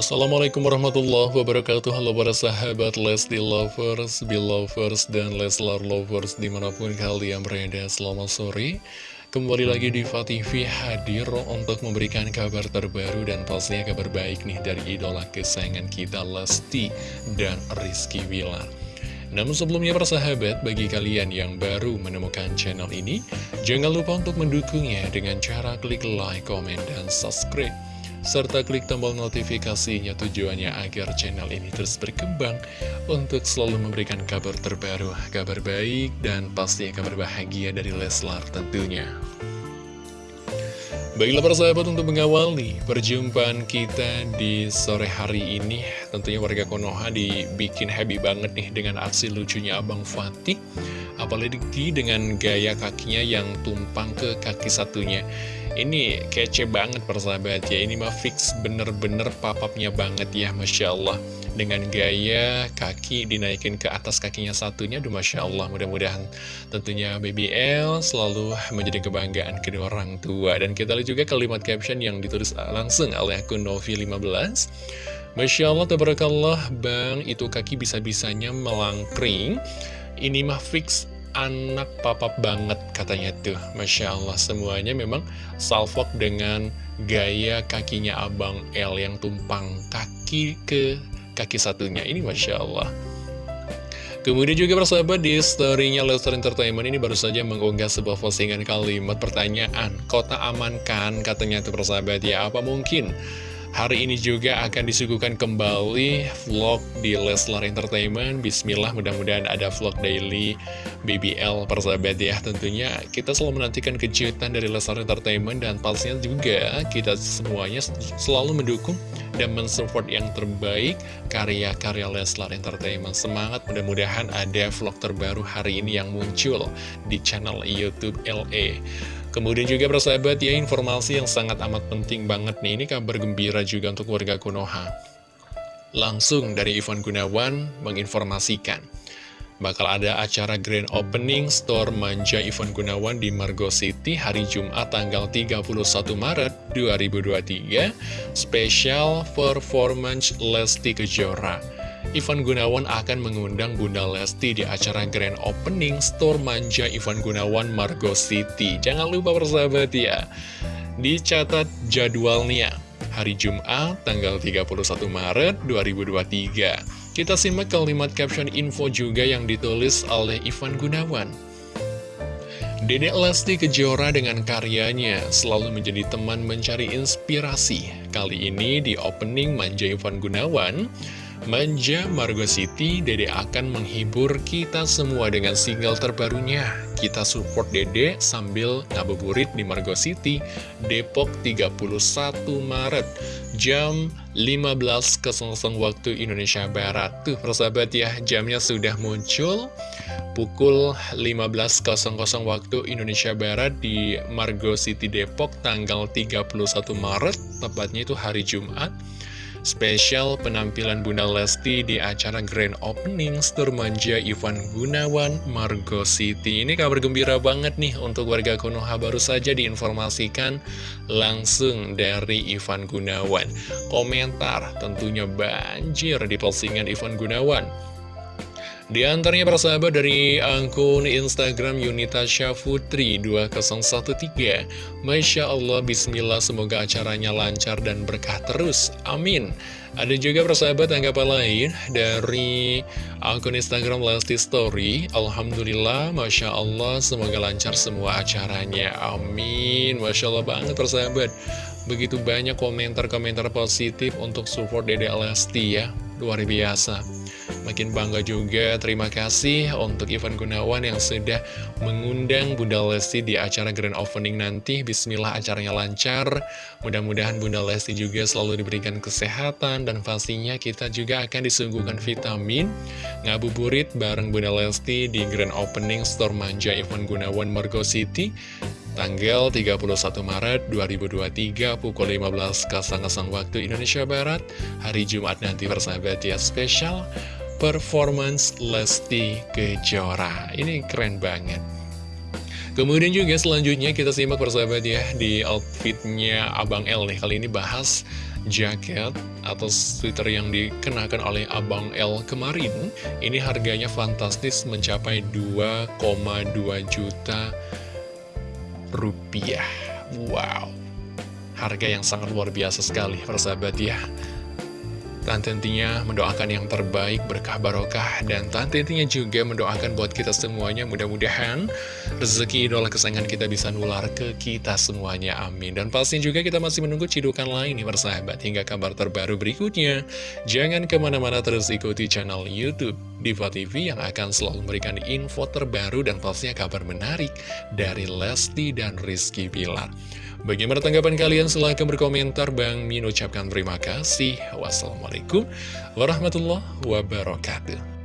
Assalamualaikum warahmatullahi wabarakatuh. Halo para sahabat Lesti Lovers, Belovers, dan Leslar Lovers Di mana pun kalian berada selamat sore. Kembali lagi di TV hadir untuk memberikan kabar terbaru Dan pastinya kabar baik nih dari idola kesayangan kita Lesti dan Rizky Wilar namun sebelumnya para sahabat, bagi kalian yang baru menemukan channel ini, jangan lupa untuk mendukungnya dengan cara klik like, komen, dan subscribe serta klik tombol notifikasinya tujuannya agar channel ini terus berkembang untuk selalu memberikan kabar terbaru, kabar baik, dan pasti kabar bahagia dari Leslar tentunya. Baiklah para sahabat untuk mengawali perjumpaan kita di sore hari ini Tentunya warga Konoha dibikin happy banget nih dengan aksi lucunya Abang Fatih Apalagi dengan gaya kakinya yang tumpang ke kaki satunya ini kece banget persahabat ya. Ini mah fix bener-bener papapnya banget ya Masya Allah. Dengan gaya kaki dinaikin ke atas kakinya satunya Aduh Masya Allah. Mudah-mudahan tentunya BBL selalu menjadi kebanggaan kedua orang tua. Dan kita lihat juga kalimat caption yang ditulis langsung oleh akun Novi15 Masya Allah, tabarakallah, bang, itu kaki bisa-bisanya melangkring. Ini mah fix anak papap banget katanya tuh. Masya Allah semuanya memang salvok dengan gaya kakinya Abang L yang tumpang kaki ke kaki satunya. Ini Masya Allah. Kemudian juga persahabat di story-nya Lester Entertainment ini baru saja mengunggah sebuah postingan kalimat pertanyaan Kota aman kan? katanya tuh persahabat. Ya apa mungkin Hari ini juga akan disuguhkan kembali vlog di Leslar Entertainment. Bismillah mudah-mudahan ada vlog daily BBL persahabat ya. Tentunya kita selalu menantikan kejutan dari Leslar Entertainment Dan pastinya juga kita semuanya selalu mendukung dan mensupport yang terbaik karya-karya Leslar Entertainment. Semangat mudah-mudahan ada vlog terbaru hari ini yang muncul di channel Youtube LA Kemudian juga persahabat ya informasi yang sangat amat penting banget nih. Ini kabar gembira juga untuk warga Konoha. Langsung dari Ivan Gunawan menginformasikan Bakal ada acara grand opening store manja Ivan Gunawan di Margo City hari Jumat tanggal 31 Maret 2023 Special Performance Lesti Kejora Ivan Gunawan akan mengundang Bunda Lesti di acara Grand Opening Store Manja Ivan Gunawan Margo City. Jangan lupa persahabat ya, dicatat jadwalnya hari Jumat tanggal 31 Maret 2023. Kita simak kalimat caption info juga yang ditulis oleh Ivan Gunawan. Dedek Lesti Kejora dengan karyanya selalu menjadi teman mencari inspirasi. Kali ini di opening Manja Ivan Gunawan, Manja Margo City, Dede akan menghibur kita semua dengan single terbarunya. Kita support Dede sambil ngabuburit di Margo City, Depok 31 Maret, jam 15.00 waktu Indonesia Barat. Tuh persahabat ya, jamnya sudah muncul pukul 15.00 waktu Indonesia Barat di Margo City Depok tanggal 31 Maret, tepatnya itu hari Jumat spesial penampilan Bunda Lesti di acara Grand Opening Store Manja Ivan Gunawan Margo City. Ini kabar gembira banget nih untuk warga Konoha baru saja diinformasikan langsung dari Ivan Gunawan. Komentar tentunya banjir di postingan Ivan Gunawan. Di antaranya persahabat dari akun Instagram Yunita Syafutri 2013 Masya Allah, Bismillah, semoga acaranya lancar dan berkah terus, amin. Ada juga persahabat tanggapan lain dari akun Instagram Lesti Story. Alhamdulillah, Masya Allah, semoga lancar semua acaranya, amin. Masya Allah banget persahabat Begitu banyak komentar-komentar positif untuk support Dede Lesti ya, luar biasa Makin bangga juga, terima kasih untuk Ivan Gunawan yang sudah mengundang Bunda Lesti di acara Grand Opening nanti. Bismillah acaranya lancar, mudah-mudahan Bunda Lesti juga selalu diberikan kesehatan dan pastinya kita juga akan disuguhkan vitamin. Ngabuburit bareng Bunda Lesti di Grand Opening Store Manja Ivan Gunawan Margo City. Tanggal 31 Maret 2023 pukul 15.00 waktu Indonesia Barat. Hari Jumat nanti persahabat ya spesial performance Lesti Kejora. Ini keren banget. Kemudian juga selanjutnya kita simak persahabat ya di outfitnya Abang L nih. Kali ini bahas jaket atau sweater yang dikenakan oleh Abang L kemarin. Ini harganya fantastis mencapai 2,2 juta rupiah. Wow. Harga yang sangat luar biasa sekali persahabat ya dan tentunya mendoakan yang terbaik, berkah barokah, dan tentunya juga mendoakan buat kita semuanya, mudah-mudahan rezeki idola kesayangan kita bisa nular ke kita semuanya, amin. Dan pastinya juga kita masih menunggu cidukan lain nih persahabat, hingga kabar terbaru berikutnya. Jangan ke mana-mana terus ikuti channel Youtube Diva TV yang akan selalu memberikan info terbaru dan pastinya kabar menarik dari Lesti dan Rizky Bilar. Bagaimana tanggapan kalian? Silahkan berkomentar. Bang Min ucapkan terima kasih. Wassalamualaikum warahmatullahi wabarakatuh.